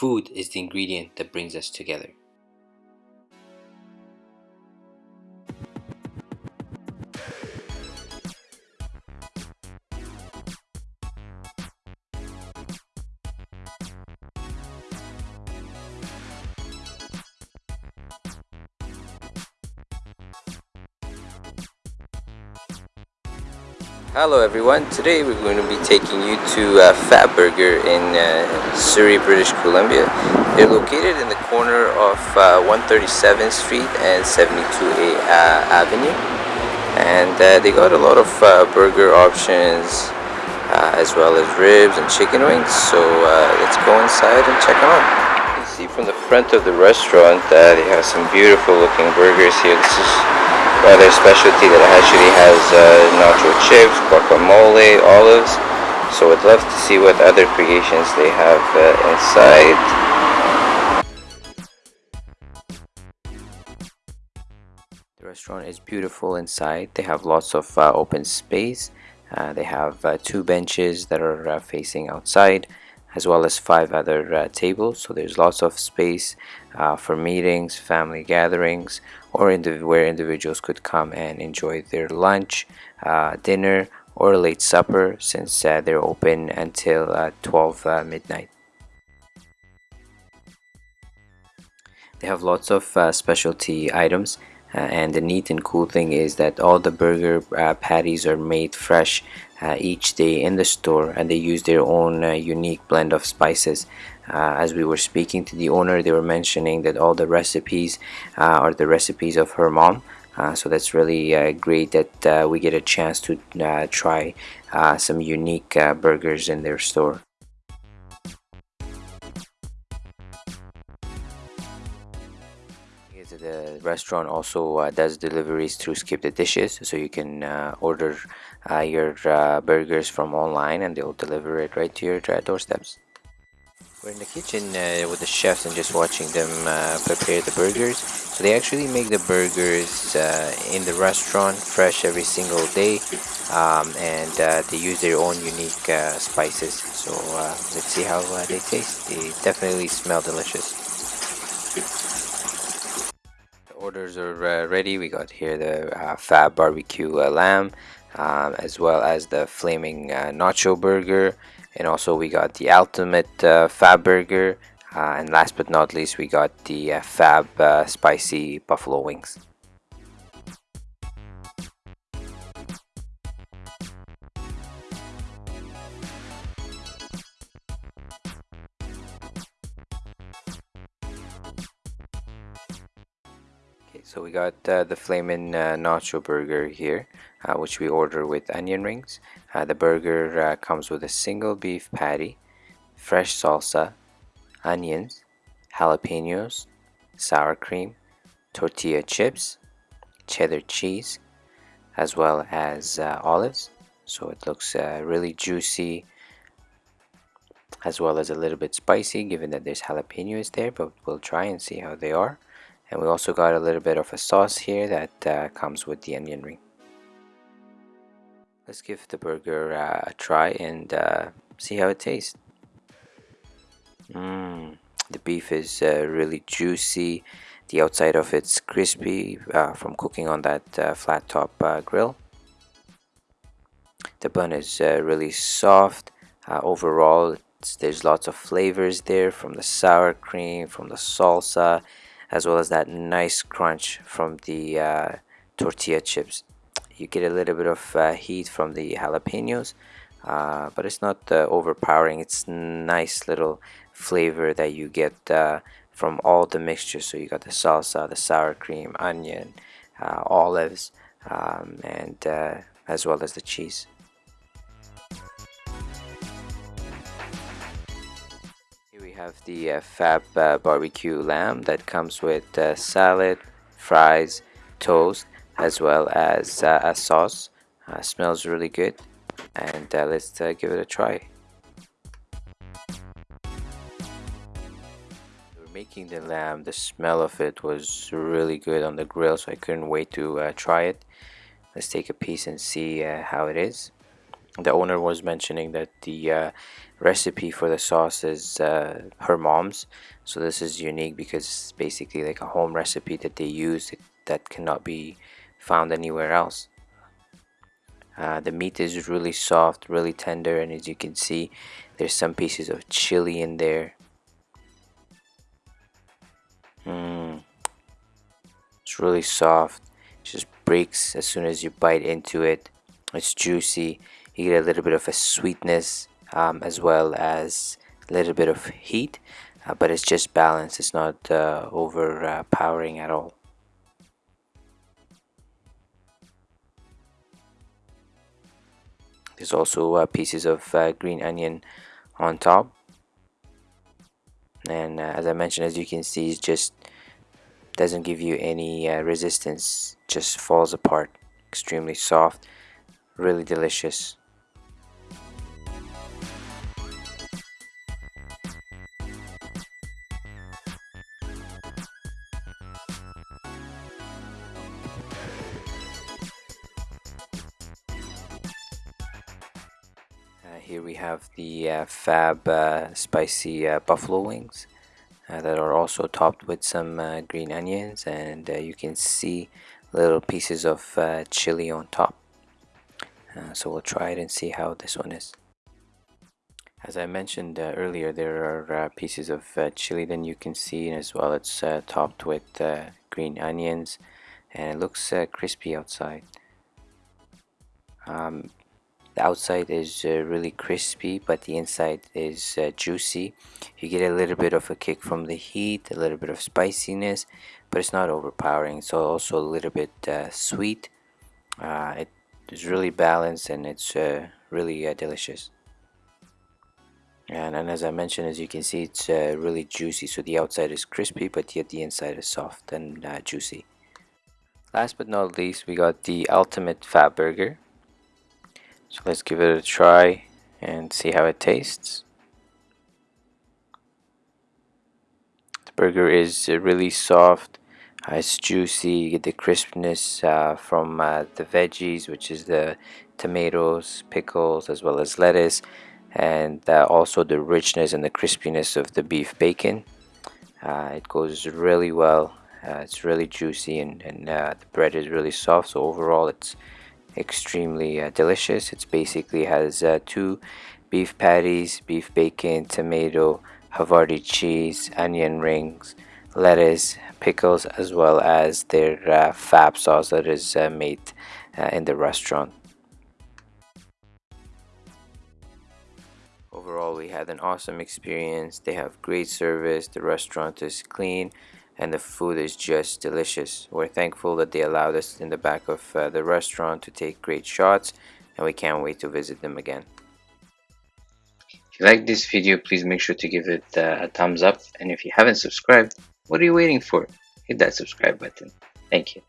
food is the ingredient that brings us together. Hello everyone, today we're going to be taking you to uh, Fab Burger in uh, Surrey, British Columbia. They're located in the corner of uh, 137th Street and 72A uh, Avenue. And uh, they got a lot of uh, burger options as well as ribs and chicken wings. So let's go inside and check them out. You can see from the front of the restaurant that they have some beautiful looking burgers here. This is rather specialty that actually has uh, nacho chips, guacamole, olives. So I'd love to see what other creations they have uh, inside. The restaurant is beautiful inside. They have lots of uh, open space. Uh, they have uh, two benches that are uh, facing outside as well as five other uh, tables. So there's lots of space uh, for meetings family gatherings or indiv where individuals could come and enjoy their lunch uh, dinner or late supper since uh, they're open until uh, 12 uh, midnight. They have lots of specialty items uh, and the neat and cool thing is that all the burger uh, patties are made fresh uh, each day in the store and they use their own uh, unique blend of spices. Uh, as we were speaking to the owner they were mentioning that all the recipes uh, are the recipes of her mom. So that's really great that we get a chance to try some unique burgers in their store restaurant also uh, does deliveries through skip the dishes. So you can uh, order uh, your uh, burgers from online and they'll deliver it right to your uh, doorsteps. We're in the kitchen with the chefs and just watching them prepare the burgers. So they actually make the burgers in the restaurant fresh every single day um, and they use their own unique spices. So let's see how they taste. They definitely smell delicious orders are uh, ready. We got here the uh, fab barbecue uh, lamb um, as well as the flaming uh, nacho burger. And also we got the ultimate uh, fab burger. Uh, and last but not least we got the fab spicy buffalo wings so we got uh, the flamin' uh, nacho burger here uh, which we order with onion rings. Uh, the burger uh, comes with a single beef patty fresh salsa onions jalapenos sour cream tortilla chips cheddar cheese as well as uh, olives. So it looks really juicy as well as a little bit spicy given that there's jalapenos there but we'll try and see how they are and we also got a little bit of a sauce here that uh, comes with the onion ring. Let's give the burger uh, a try and uh, see how it tastes. Mm, the beef is uh, really juicy. The outside of it's crispy uh, from cooking on that uh, flat top grill. The bun is really soft. Overall there's lots of flavors there from the sour cream from the salsa as well as that nice crunch from the uh, tortilla chips. You get a little bit of uh, heat from the jalapenos uh, but it's not uh, overpowering. It's nice little flavor that you get uh, from all the mixture so you got the salsa the sour cream onion uh, olives um, and as well as the cheese have the uh, Fab uh, barbecue lamb that comes with uh, salad, fries, toast, as well as uh, a sauce. Uh, smells really good, and uh, let's give it a try. making the lamb the smell of it was really good on the grill so I couldn't wait to try it let's take a piece and see how it is the owner was mentioning that the uh, recipe for the sauce is uh, her mom's. So this is unique because it's basically like a home recipe that they use that cannot be found anywhere else. Uh, the meat is really soft really tender and as you can see there's some pieces of chili in there. Mm. it's really soft. It just breaks as soon as you bite into it. It's juicy you get a little bit of a sweetness um, as well as a little bit of heat uh, but it's just balanced. It's not uh, overpowering at all. There's also uh, pieces of uh, green onion on top. And uh, as I mentioned as you can see it just doesn't give you any uh, resistance. Just falls apart. Extremely soft. Really delicious here we have the uh, Fab uh, spicy uh, buffalo wings uh, that are also topped with some uh, green onions and you can see little pieces of chili on top. so we'll try it and see how this one is. As I mentioned earlier, there are pieces of chili that you can see as well. It's topped with green onions and it looks crispy outside. Um, the outside is uh, really crispy but the inside is uh, juicy. You get a little bit of a kick from the heat a little bit of spiciness but it's not overpowering. So also a little bit uh, sweet. Uh, it is really balanced and it's uh, really uh, delicious. And, and, as I mentioned as you can see it's really juicy. So the outside is crispy but yet the inside is soft and juicy. Last but not least we got the ultimate fab burger so let's give it a try and see how it tastes. The burger is really soft, uh, it's juicy, you get the crispness uh, from uh, the veggies which is the tomatoes, pickles as well as lettuce and uh, also the richness and the crispiness of the beef bacon. Uh, it goes really well, it's really juicy and, and the bread is really soft so overall it's extremely uh, delicious. It basically has uh, two beef patties beef bacon tomato havarti cheese onion rings lettuce pickles as well as their uh, fab sauce that is uh, made uh, in the restaurant. Overall we had an awesome experience. They have great service. The restaurant is clean and the food is just delicious. We're thankful that they allowed us in the back of uh, the restaurant to take great shots and we can't wait to visit them again. If you like this video, please make sure to give it uh, a thumbs up and if you haven't subscribed, what are you waiting for? Hit that subscribe button. Thank you.